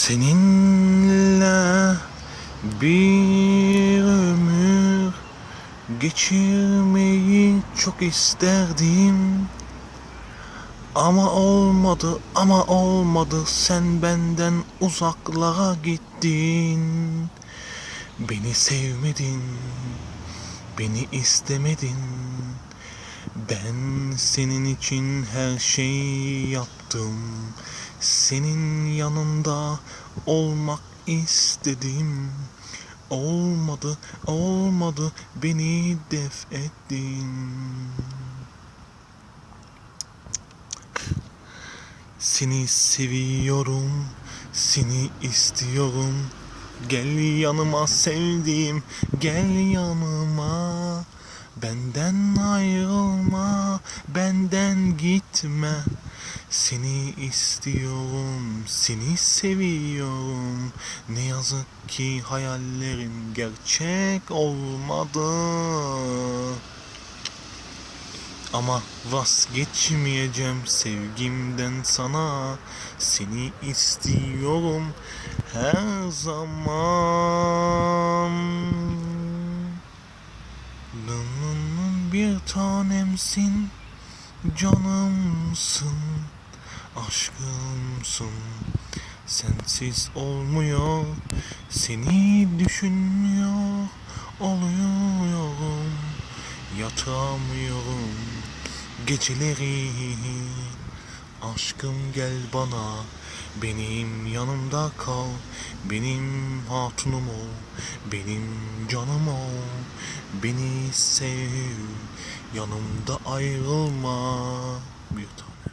Seninle bir ömür geçirmeyi çok isterdim. Ama olmadı, ama olmadı. Sen benden uzaklara gittin. Beni sevmedin, beni istemedin. Ben senin için her şeyi yaptım. Senin yanında olmak istedim. Olmadı, olmadı. Beni def ettin. Seni seviyorum, seni istiyorum. Gel yanıma sevdiğim, gel yanıma. Benden ayrılma, benden gitme. Seni istiyorum, seni seviyorum. Ne yazık ki hayallerim gerçek olmadı. Ama vazgeçmeyeceğim sevgimden sana Seni istiyorum her zaman bir tanemsin Canımsın Aşkımsın. Sensiz olmuyor Seni düşünmüyor. Oluyorum Yatamıyorum. Geceleri Aşkım gel bana. Benim yanımda kal Benim hatunum ol. Benim canım ol Beni sev Yanımda ayrılma bir tane.